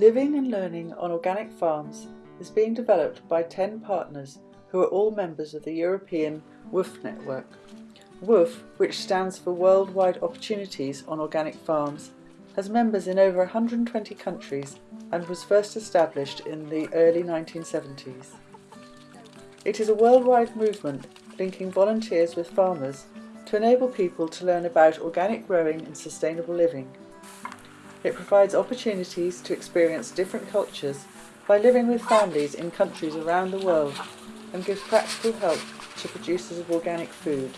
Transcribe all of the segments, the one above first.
Living and learning on organic farms is being developed by 10 partners who are all members of the European WWOOF network. WWOOF, which stands for Worldwide Opportunities on Organic Farms, has members in over 120 countries and was first established in the early 1970s. It is a worldwide movement linking volunteers with farmers to enable people to learn about organic growing and sustainable living. It provides opportunities to experience different cultures by living with families in countries around the world and gives practical help to producers of organic food.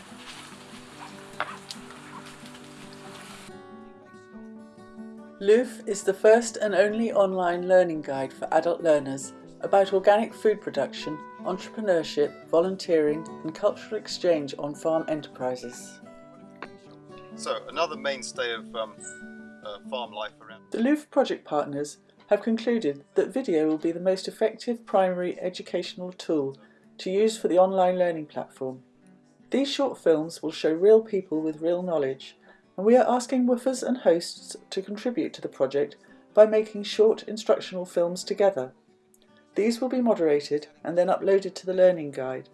LLOOF is the first and only online learning guide for adult learners about organic food production, entrepreneurship, volunteering and cultural exchange on farm enterprises. So, another mainstay of um, uh, farm life around. The LLOOF project partners have concluded that video will be the most effective primary educational tool to use for the online learning platform. These short films will show real people with real knowledge and we are asking woofers and hosts to contribute to the project by making short instructional films together. These will be moderated and then uploaded to the learning guide.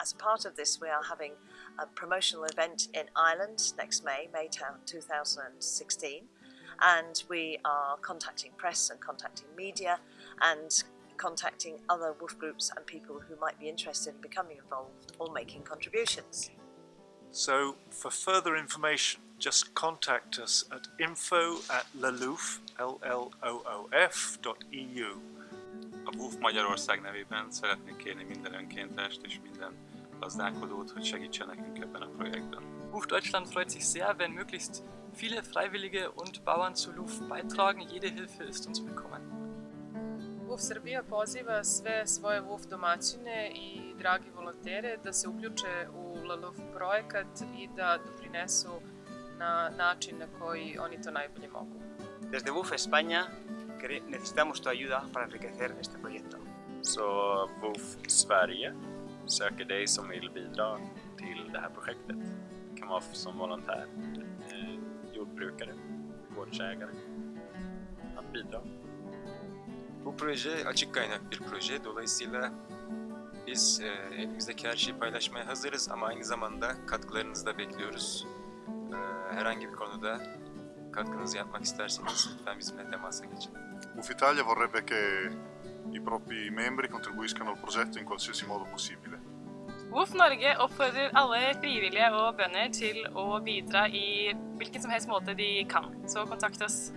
As a part of this we are having a promotional event in Ireland next May, May 2016 and we are contacting press and contacting media and contacting other WWOOF groups and people who might be interested in becoming involved or making contributions. So for further information just contact us at info at laloof, L-L-O-O-F dot EU. A WWOOF Magyarország nevében szeretnék kérni minden önkéntest és minden gazdálkodót, hogy segítsen nekünk ebben a projektben. WOOF Deutschland freut sich sehr, wenn möglichst viele Freiwillige und Bauern zu LUF beitragen. Jede Hilfe ist uns willkommen. WOF Srbija poziva sve svoje WOF domaćine i dragi volontere da se uključe u LUF projekat i da doprinesu na način na koji oni to najbolje mogu. Desde WOF España necesitamos tu ayuda para enriquecer este proyecto. Så WOF Sverige söker dig som vill bidra till det här projektet. Det kan vara som volontär, eh, jordbrukare, gårdsägare. Att bidra. Bu proje açık kaynak bir proje. Dolayısıyla biz e, elimizdeki her şeyi paylaşmaya hazırız ama aynı zamanda katkılarınızı da bekliyoruz. E, herhangi bir konuda katkınızı yapmak isterseniz lütfen bizimle temasa geçin. UF Italia vorrebbe che i propri membri contribuiscano al progetto in qualsiasi modo possibile. WOF Norge oppfordrer alle frivillige og bønder til å bidra i hvilken som helst måte de kan, så kontakt oss.